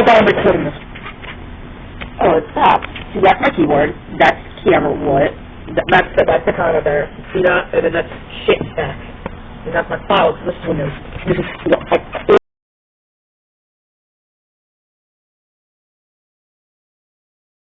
I got a recording this. Oh, it stopped. See, that's my keyboard. That's camera what? Th- That's the, that's the counter there. See that? And then that's shit stack. And that's my files. This is This is,